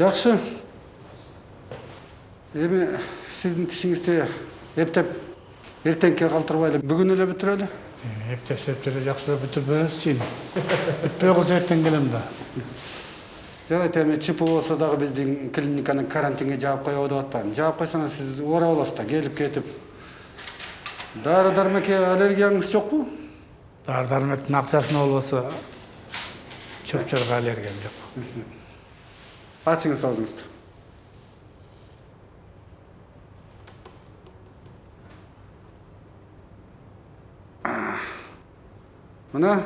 жакшы эми сиздин тишиңизди эптеп эртеңке калтырбайлы. Бүгүн эле бүтүрөлү? Ептеп септеп жақсылап бүтірбес чейін. Бүтпей қалса ертең келем да. жарайт эми чп болсо дагы биздин клиниканы карантинге жаап коебу деп атпаймын жаап койсоңуз сиз оора болосуз да келип кетип. Дары дармекке аллергияңыз жокпу? Дар дармектің ақшасына болбаса чөп чорға аллергиям жоқ. Ачыңыз аузуңузду мына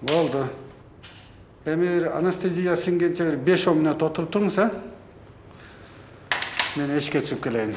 болду эми анестезия сиңгенче беш он мүнөт отуруп туруңуз а мен эшикке чыгып келейин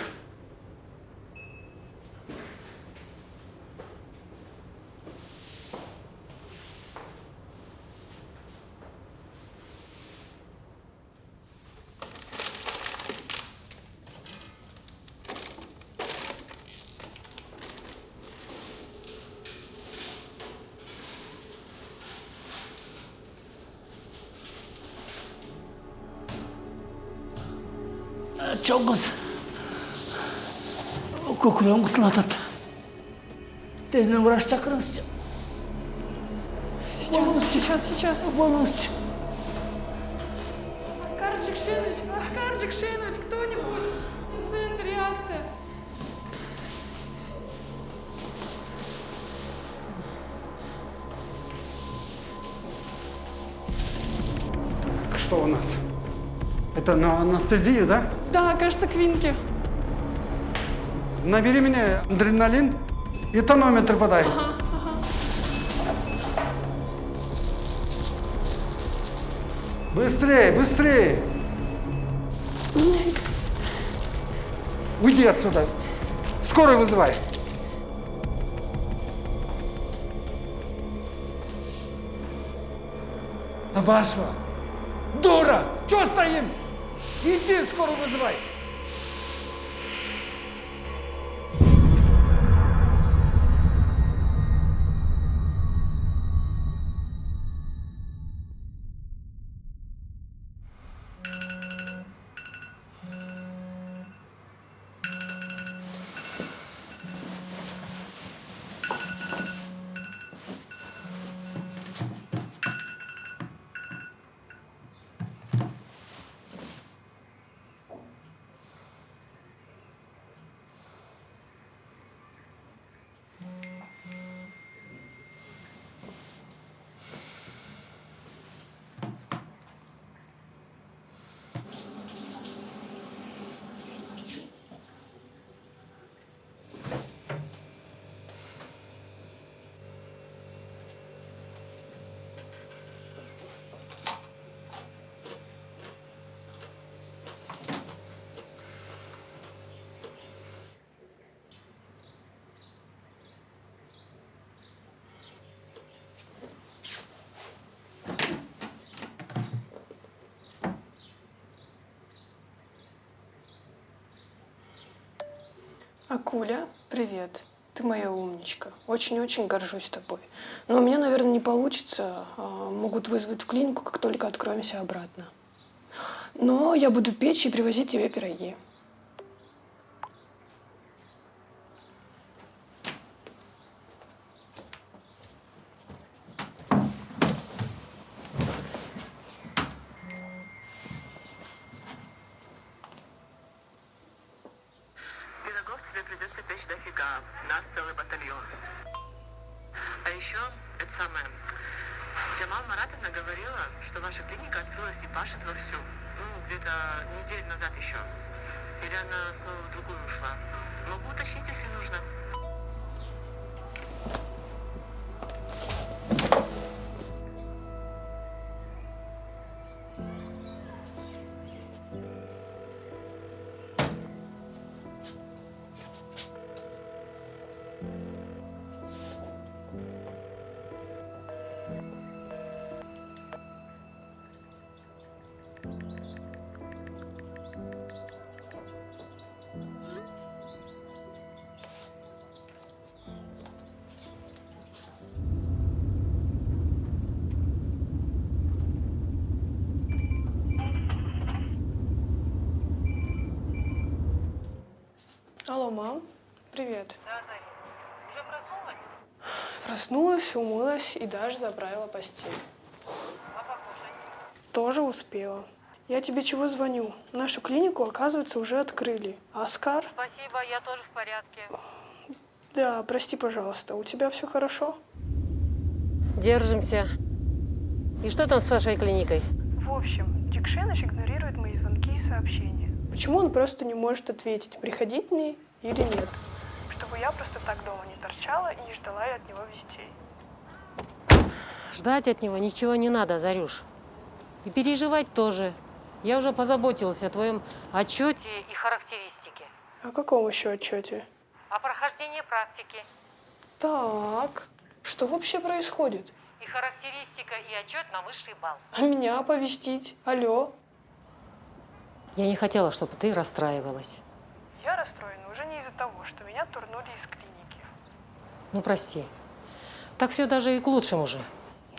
қысылатады. Тезінен врач шақырыңызшы. Сейчас, сейчас, сейчас. Болыңызшы. Оскар Джекшинович, Оскар Джекшинович, кто-нибудь. Инцидент, реакция. что у нас это на анестезию да Да, кажется, квинки. Набери мне адреналин и тонометр подай быстрее быстрее уйди отсюда скорую вызывай Абашева, дура, что стоим? Иди скорую вызывай. Акуля, привет. Ты моя умничка. Очень-очень горжусь тобой. Но у меня, наверное, не получится. А, Могут вызвать в клинику, как только откроемся обратно. Но я буду печь и привозить тебе пироги. Мам. Привет. Да, Заря. Уже проснулась? Проснулась, умылась и даже заправила постель. А покушать? Тоже успела. Я тебе чего звоню? Нашу клинику, оказывается, уже открыли. Оскар? Спасибо, я тоже в порядке. Да, прости, пожалуйста. У тебя все хорошо? Держимся. И что там с вашей клиникой? В общем, Дикшеныч игнорирует мои звонки и сообщения. Почему он просто не может ответить, приходить мне или нет? Чтобы я просто так дома не торчала и не ждала от него вестей. Ждать от него ничего не надо, Зарюш. И переживать тоже. Я уже позаботилась о твоем отчете и характеристике. О каком еще отчете? О прохождении практики. Так, что вообще происходит? И характеристика, и отчет на высший балл. А меня оповестить? Алло? Я не хотела, чтобы ты расстраивалась. Я расстроена уже не из-за того, что меня турнули из клиники. Ну, прости. Так все даже и к лучшему же.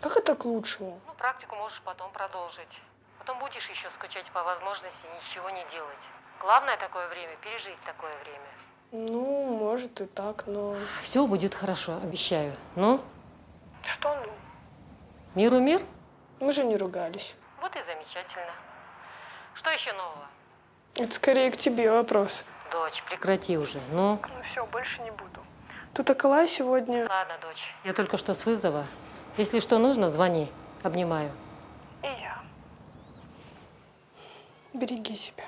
Как это к лучшему? Ну, практику можешь потом продолжить. Потом будешь еще скучать по возможности ничего не делать. Главное такое время – пережить такое время. Ну, может и так, но... Все будет хорошо, обещаю. Ну, Что ну? миру мир? Мы же не ругались. Вот и замечательно. Что еще нового? Это скорее к тебе вопрос. Дочь, прекрати уже. Ну, Ну все, больше не буду. Тут Акалай сегодня... ладно, дочь. Я только что с вызова. Если что нужно, звони. Обнимаю. И я. Береги себя.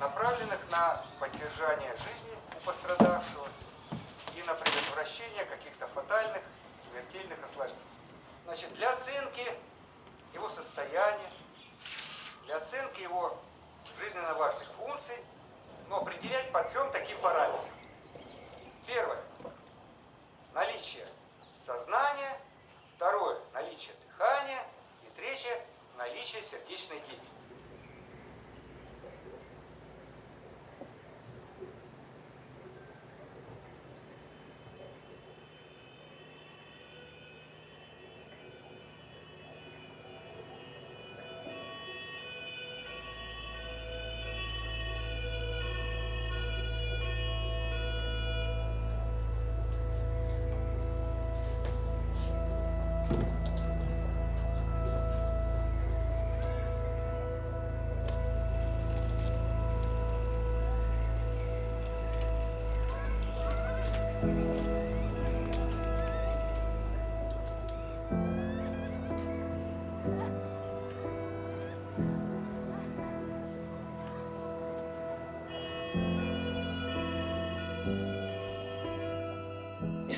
направленных на поддержание жизни у пострадавшего на предотвращение каких-то фатальных, смертельных осложнений. Значит, для оценки его состояния, для оценки его жизненно важных функций, но определять по трем таким параметрам. Первое. Наличие сознания. Второе. Наличие дыхания. И третье. Наличие сердечной деятельности.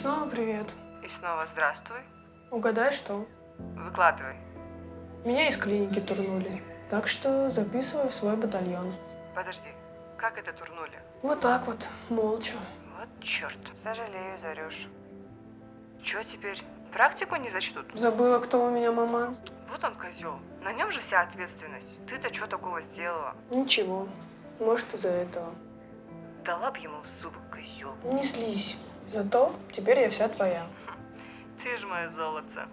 Снова привет. И снова здравствуй. Угадай, что? Выкладывай. Меня из клиники турнули. Так что записываю в свой батальон. Подожди, как это турнули? Вот так вот, молча. Вот черт. Сожалею, Зарюш. Чё теперь? Практику не зачтут? Забыла, кто у меня мама? Вот он козел. На нем же вся ответственность. Ты-то что такого сделала? Ничего. Может, из-за этого. Дала б ему в зубы, козел. Не слизь. Зато теперь я вся твоя. Ты ж мое золото.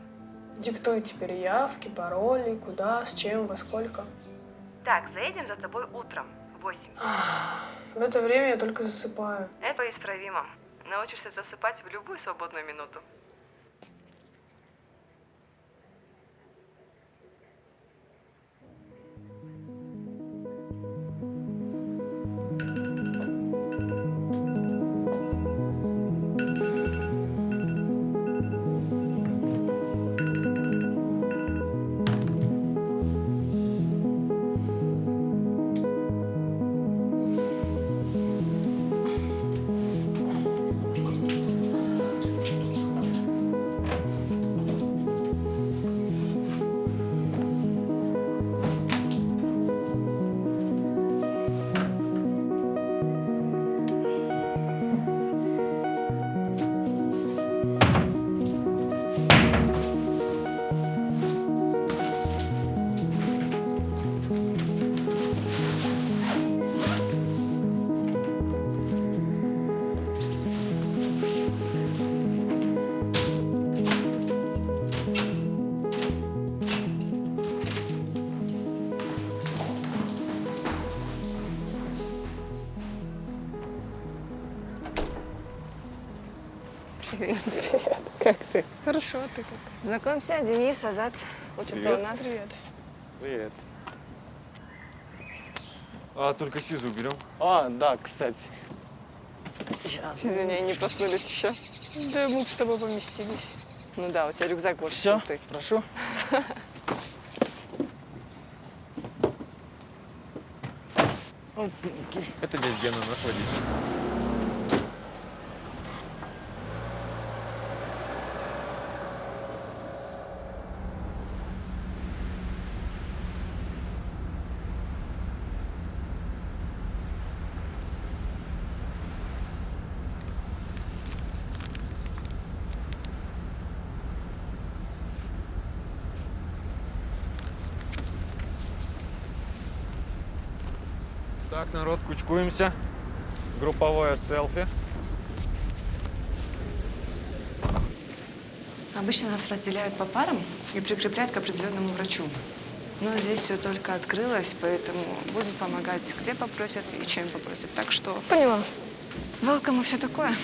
Диктуй теперь явки, пароли, куда, с чем, во сколько. Так, заедем за тобой утром. Восемь. В это время я только засыпаю. Это исправимо. Научишься засыпать в любую свободную минуту. Привет. Как ты? Хорошо, а ты как? Знакомься, Денис, Азат. Учатся у нас. Привет. Привет. А, только СИЗу уберем. А, да, кстати. Извини, не проснулись еще. Да мы бы с тобой поместились. Ну да, у тебя рюкзак больше, Все, чем ты. прошу. Это дядя Гена, наш водитель. Так, народ, кучкуемся. Групповое селфи. Обычно нас разделяют по парам и прикрепляют к определенному врачу. Но здесь все только открылось, поэтому будут помогать, где попросят и чем попросят. Так что Поняла. welcome и все такое.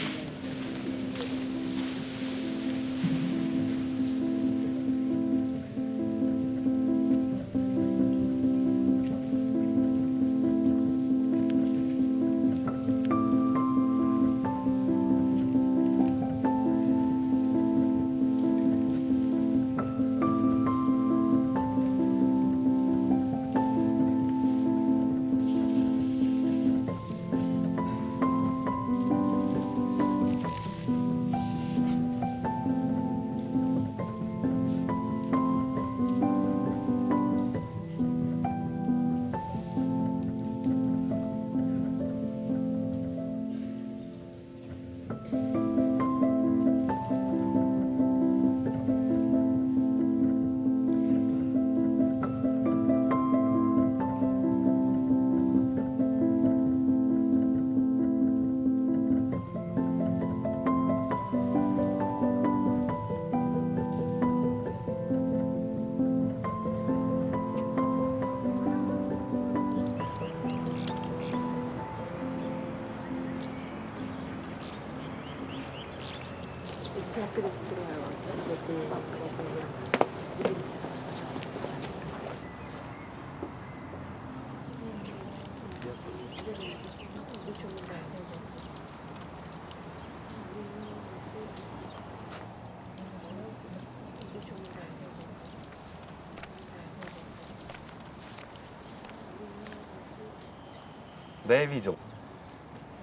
Да, я видел.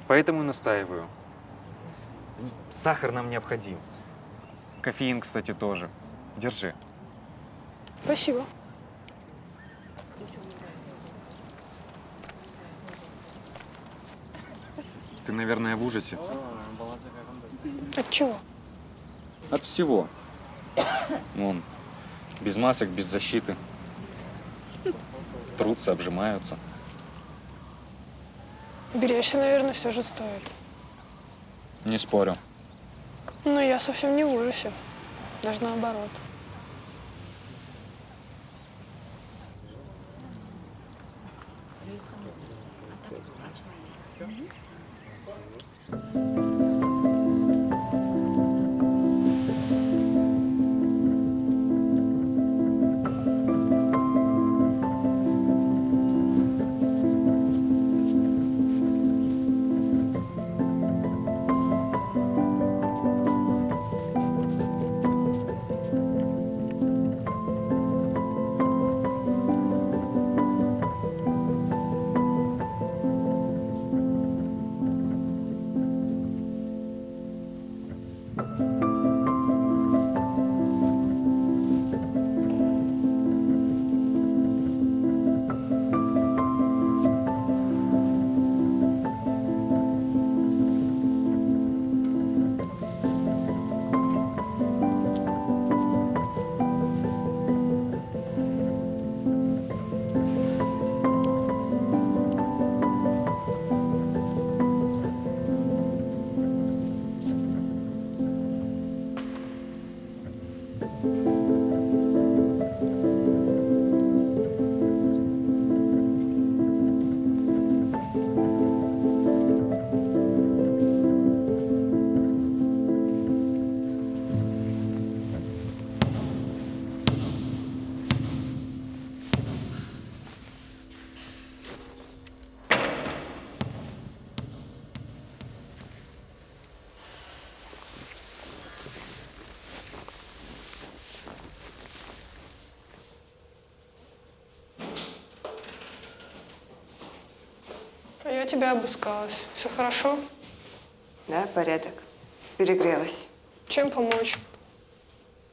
Поэтому настаиваю. Сахар нам необходим. Кофеин, кстати, тоже. Держи. Спасибо. Ты, наверное, в ужасе. От чего? От всего. Вон, без масок, без защиты. Трутся, обжимаются. Беречься, наверное, все же стоит. Не спорю. Но я совсем не в ужасе. Даже наоборот. Я тебя обыскалась. Все хорошо? Да, порядок. Перегрелась. Чем помочь?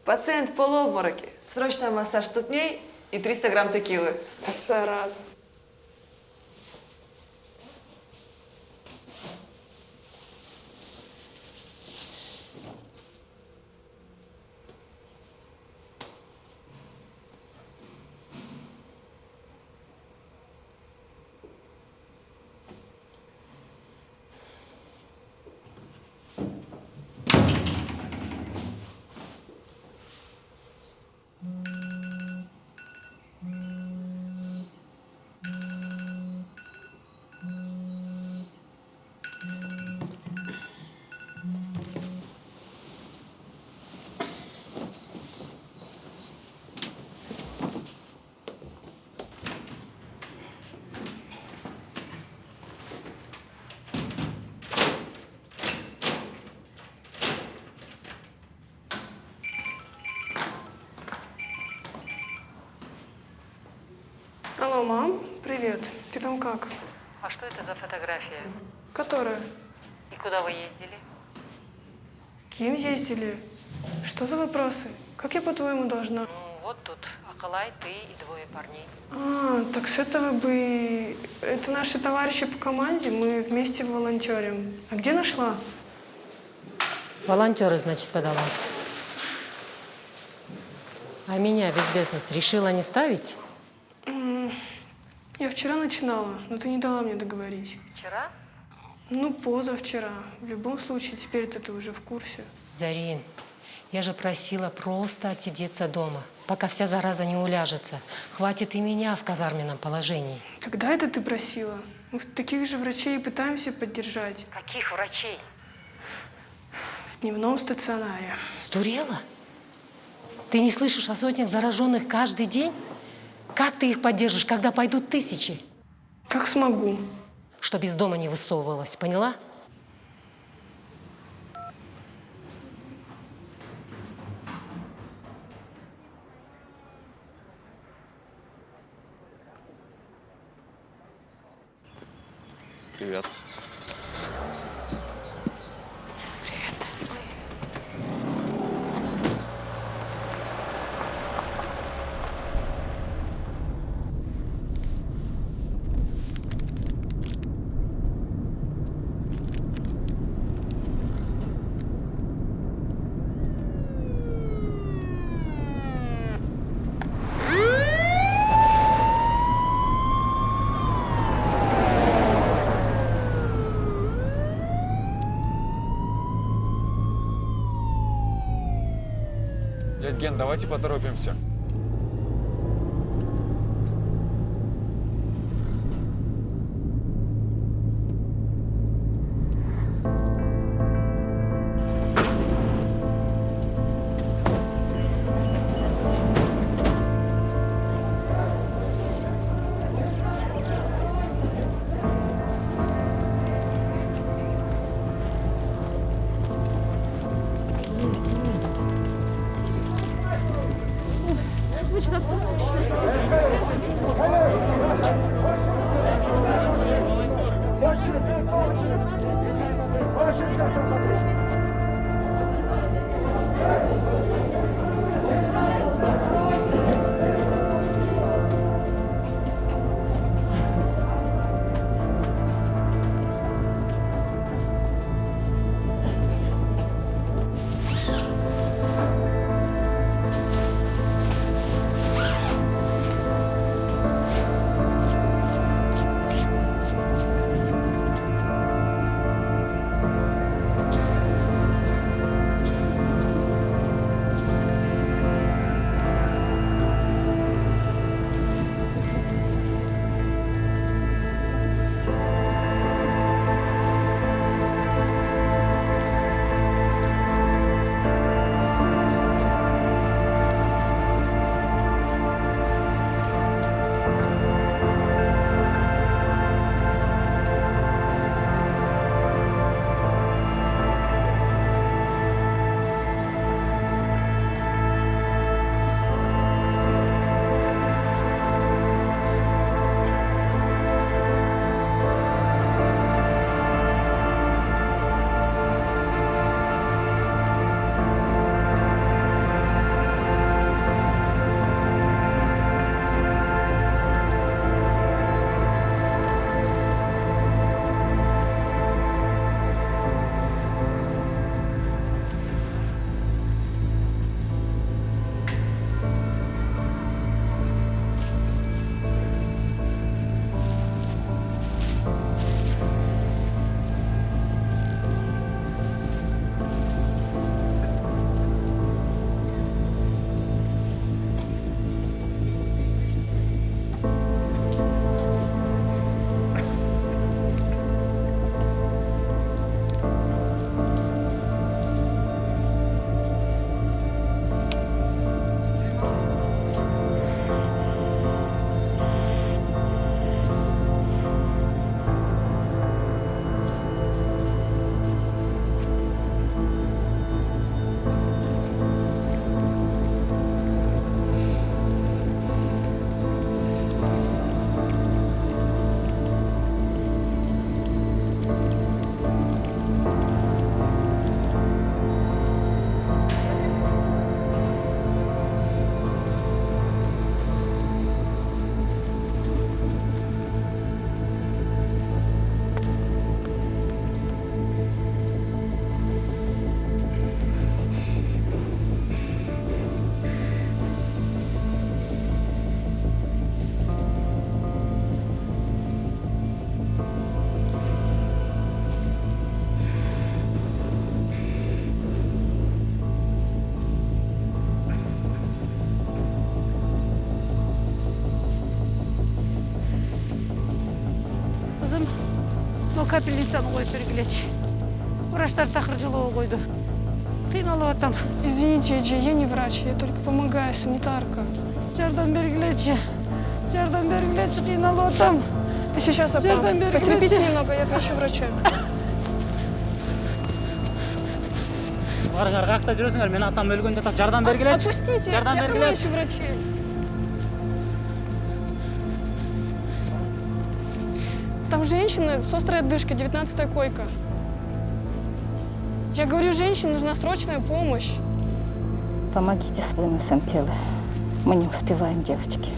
Пациент в полуобмороке. Срочно массаж ступней и 300 грамм текилы. Зараза. Алло, мам, привет. Ты там как? А что это за фотография? Которая? И куда вы ездили? Кем ездили? Что за вопросы? Как я, по-твоему, должна? Ну, вот тут Акалай, ты и двое парней. А, так с этого бы... Это наши товарищи по команде, мы вместе волонтерим. А где нашла? Волонтеры, значит, подалась. А меня в известность решила не ставить? Я вчера начинала, но ты не дала мне договорить. Вчера? Ну, позавчера. В любом случае, теперь ты уже в курсе. Зарин, я же просила просто отсидеться дома, пока вся зараза не уляжется. Хватит и меня в казарменном положении. Когда это ты просила? Мы таких же врачей и пытаемся поддержать. Каких врачей? В дневном стационаре. Сдурела? Ты не слышишь о сотнях зараженных каждый день? Как ты их поддержишь, когда пойдут тысячи? Как смогу. Чтоб из дома не высовывалась, поняла? Привет. Дядь Ген, давайте поторопимся. Капельницаны қойып бергілечі врачтар тақыр жылауы қойды қиналып атам Извините, Эджи, я не врач, я только помогаю, санитарка. жардам бергілечі жардам бергілечі қиналып атам Сейчас, апа, Жардам потерпите немного, я отвечу врача. барыңар қаяқта жүресіңдер мен атам өлген жатақ жардам бергілечі Отпустите, жардам я сама бергілечі ищу женщина с острой отдышкой, 19 койка. Я говорю, женщине нужна срочная помощь. Помогите с выносом тела. Мы не успеваем, девочки.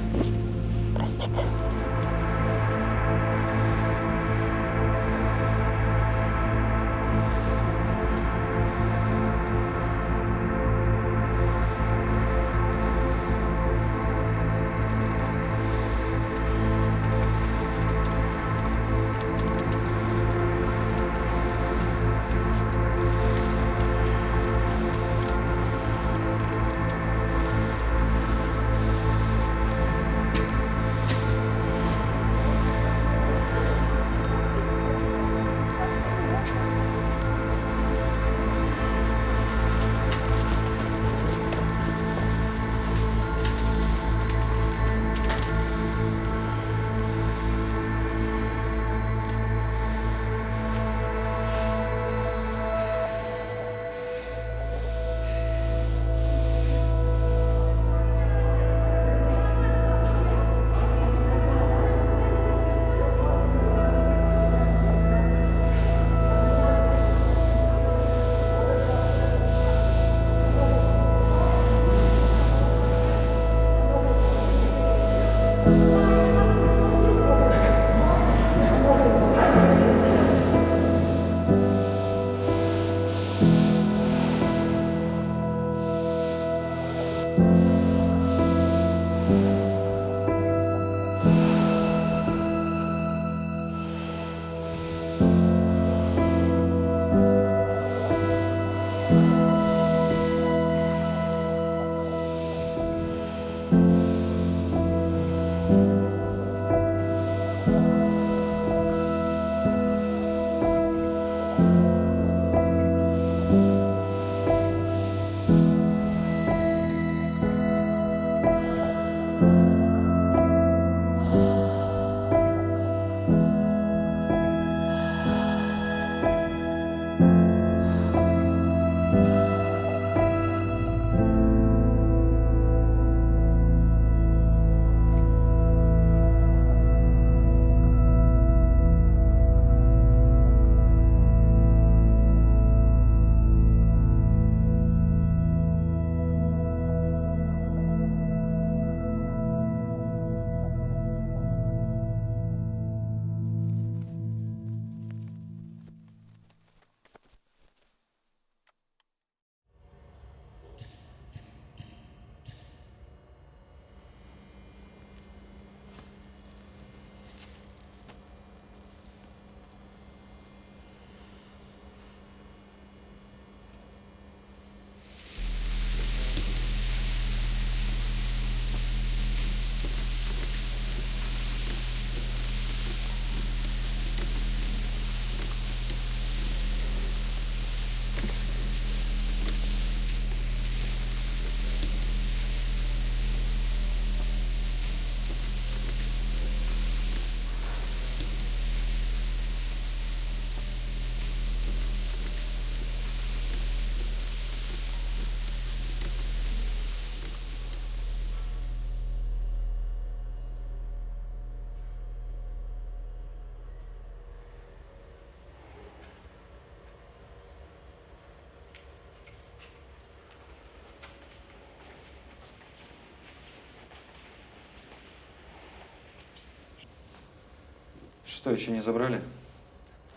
Что, еще не забрали?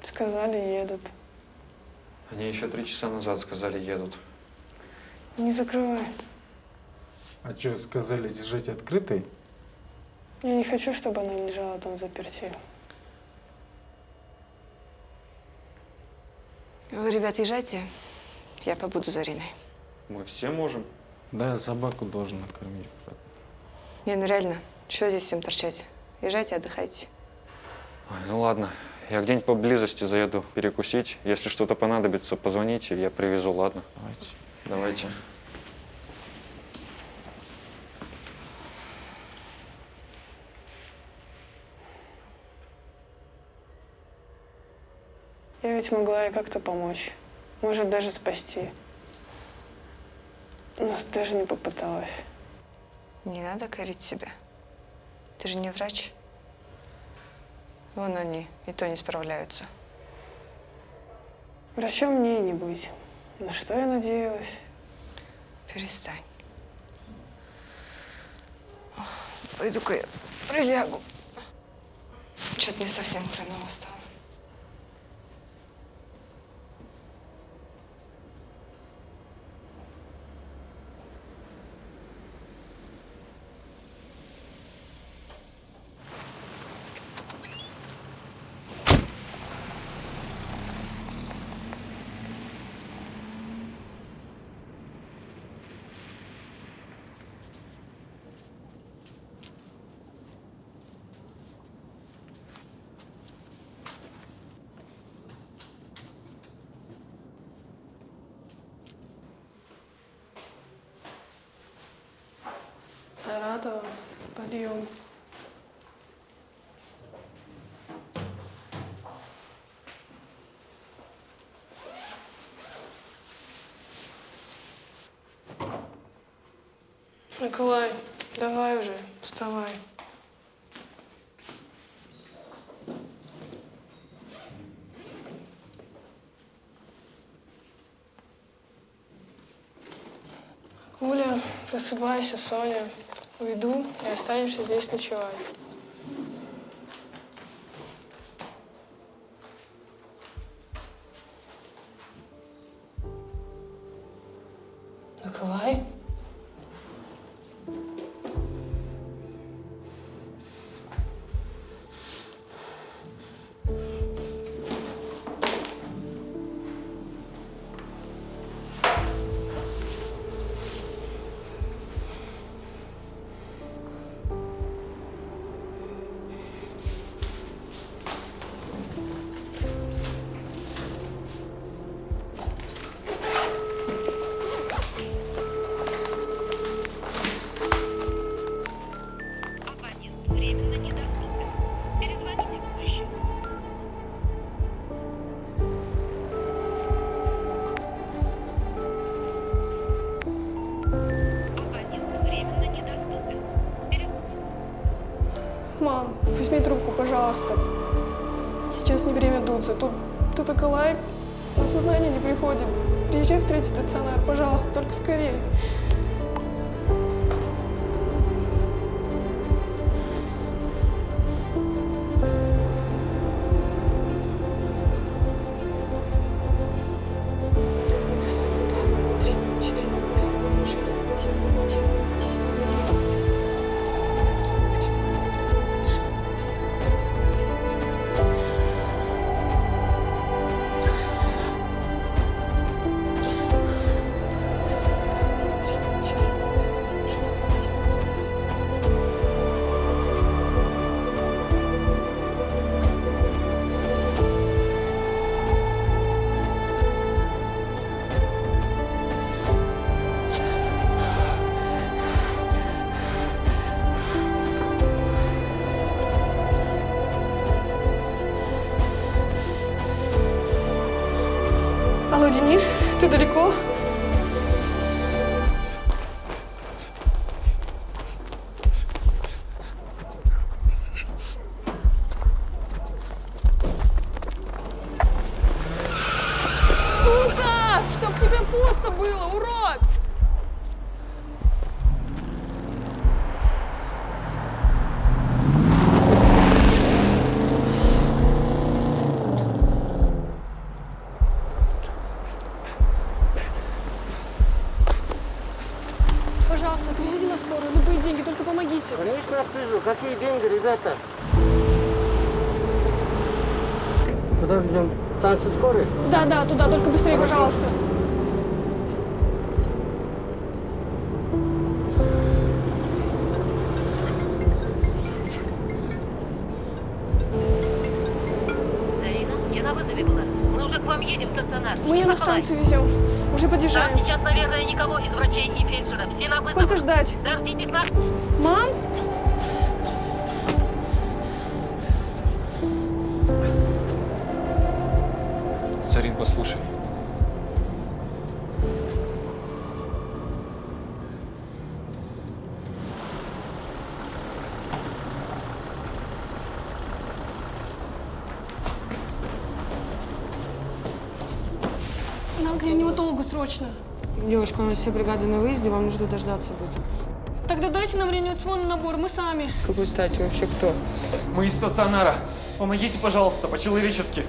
Сказали, едут. Они еще три часа назад сказали, едут. Не закрывай. А что, сказали держать открытой? Я не хочу, чтобы она лежала там заперти. Вы, ребят, езжайте. Я побуду за Риной. Мы все можем. Да, я собаку должен накормить. Не, ну реально, что здесь всем торчать? Езжайте, отдыхайте. Ой, ну ладно, Я где-нибудь поблизости заеду перекусить. Если что-то понадобится, позвоните, я привезу, ладно? Давайте. Давайте. Я ведь могла ей как-то помочь. Может, даже спасти. Но даже не попыталась. Не надо корить себя. Ты же не врач. Вон они, и то не справляются. Врачом мне не быть. На что я надеялась? Перестань. Пойду-ка я прилягу. Что-то мне совсем хреново стало. Николай, давай уже, вставай. Куля, просыпайся, Соня. Уйду и останешься здесь ночевать. Скорее. Денис, помогите. Конечно, отвезу. Какие деньги, ребята? Куда ждем? Станцию скорой? Да, да, туда, только быстрее, Хорошо. пожалуйста. едем в стационар. Мы ее на Николай. станцию везем. Уже Там подъезжаем. сейчас, наверное, никого из врачей и фельдшеров. Все на вызов. Сколько ждать? Дождитесь нас. Мам? Послушай. Нам для него долго, срочно. Девушка, у нас все бригады на выезде, вам нужно дождаться будет. Тогда дайте нам реанимационный набор, мы сами. Какой стати вообще кто? Мы из стационара. Помогите, пожалуйста, по-человечески.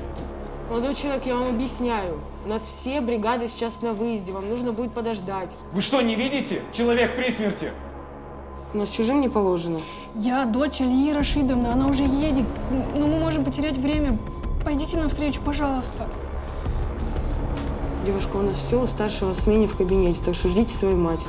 Молодой человек, я вам объясняю. У нас все бригады сейчас на выезде, вам нужно будет подождать. Вы что, не видите? Человек при смерти. У нас чужим не положено. Я дочь Ильи Рашидовны, она уже едет. Но мы можем потерять время. Пойдите навстречу, пожалуйста. Девушка, у нас все у старшего в смене в кабинете, так что ждите свою мать.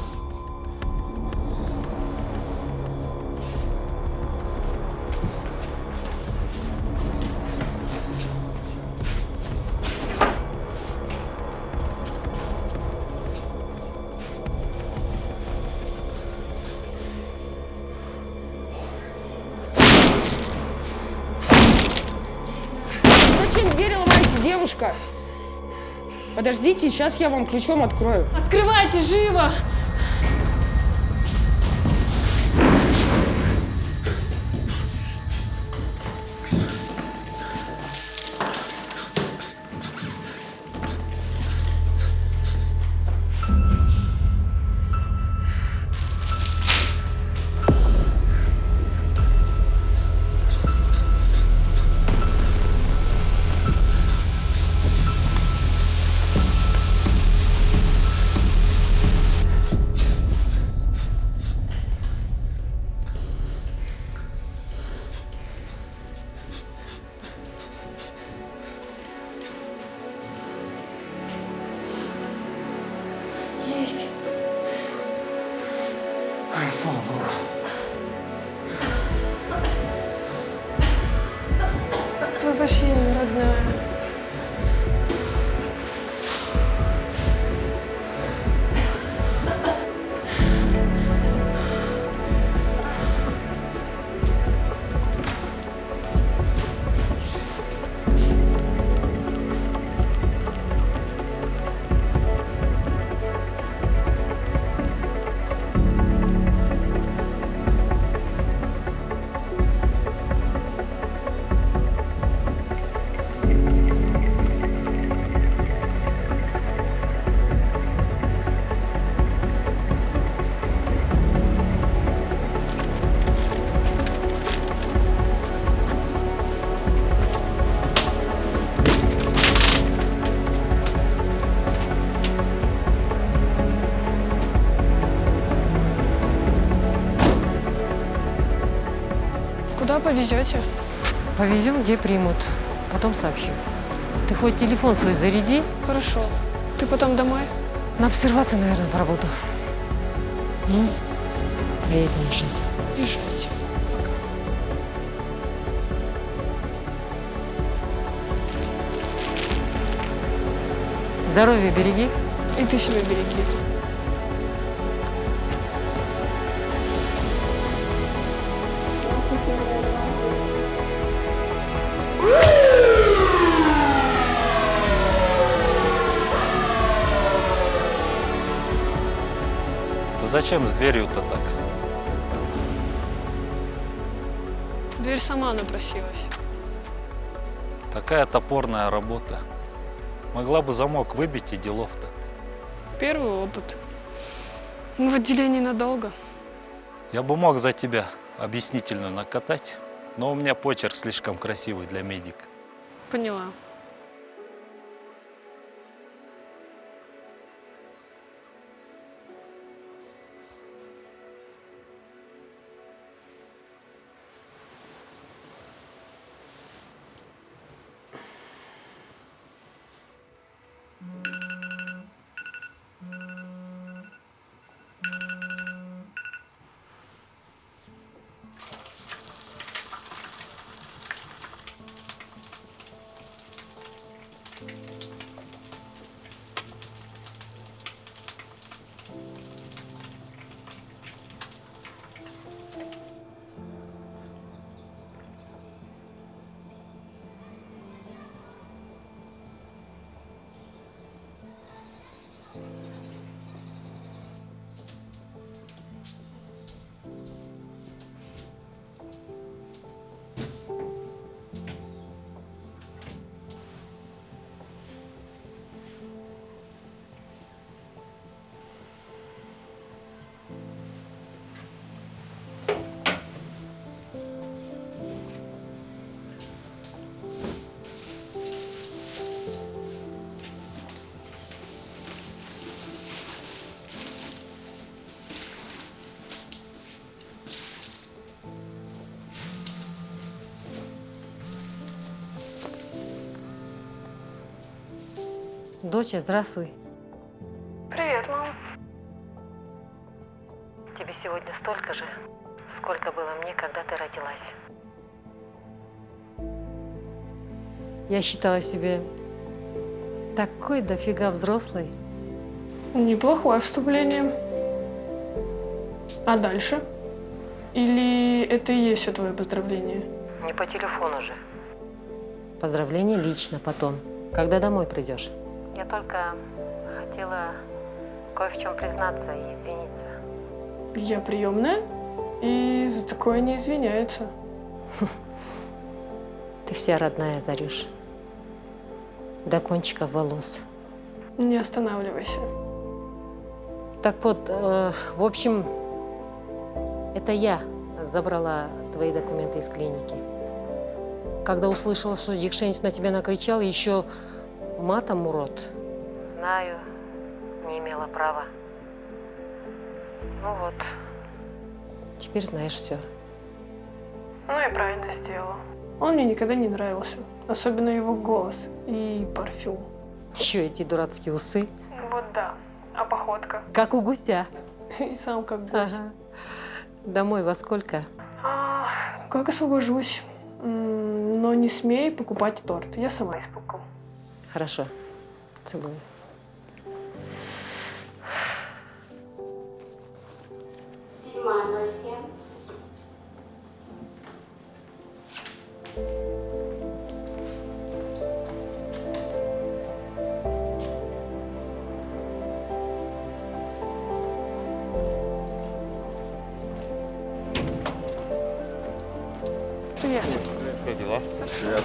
Подождите, сейчас я вам ключом открою. Открывайте, живо! Есть. Ай, слава богу. С возвращением, родная. Повезете? Повезем, где примут. Потом сообщу. Ты хоть телефон свой заряди. Хорошо. Ты потом домой? На обсервации, наверное, поработаю. Ну, поедем уже. Езжайте. Здоровье береги. И ты себя береги. Зачем с дверью-то так? Дверь сама напросилась. Такая топорная работа. Могла бы замок выбить и делов-то. Первый опыт. Мы в отделении надолго. Я бы мог за тебя объяснительную накатать, но у меня почерк слишком красивый для медика. Поняла. 음. Доча, здравствуй. Привет, мам. Тебе сегодня столько же, сколько было мне, когда ты родилась. Я считала себе такой дофига взрослой. Неплохое вступление. А дальше? Или это и есть все твое поздравление? Не по телефону же. Поздравление лично потом, когда домой придешь. Я только хотела кое в чем признаться и извиниться. Я приемная, и за такое не извиняются. Ты вся родная, Зарюш. До кончиков волос. Не останавливайся. Так вот, э, в общем, это я забрала твои документы из клиники. Когда услышала, что Дикшенец на тебя накричал, еще матом урод. Знаю, не имела права. Ну вот, теперь знаешь все. Ну и правильно сделала. Он мне никогда не нравился. Особенно его голос и парфюм. Еще эти дурацкие усы, Вот да. А походка? как у гуся. И сам как гусь. Ага. Домой во сколько? А, как освобожусь. Но не смей покупать торт. Я сама испеку. Хорошо. Целую. Привет. Как дела? Привет.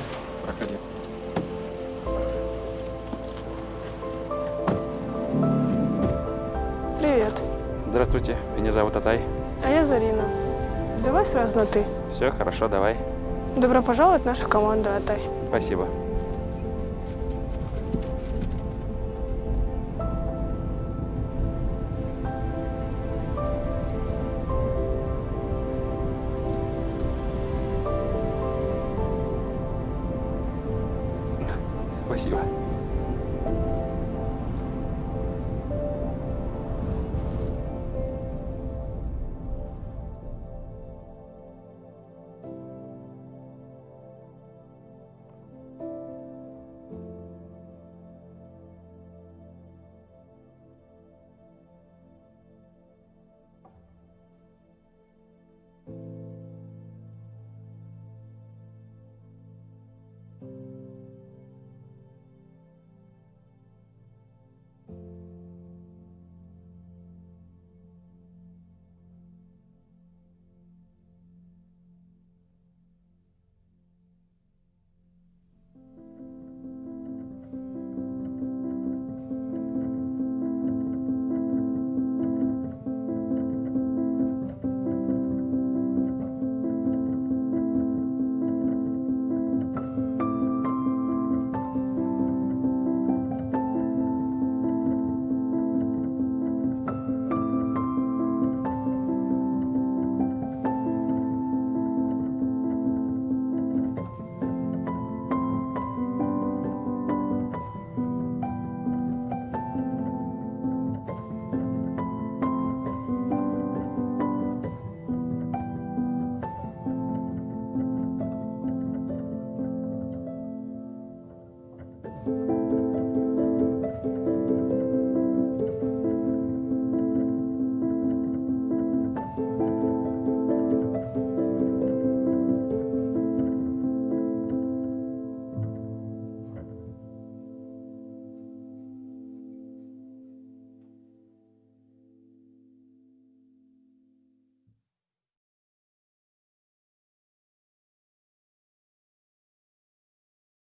Меня зовут Атай. А я Зарина. Давай сразу на «ты». Все, хорошо, давай. Добро пожаловать в нашу команду, Атай. Спасибо.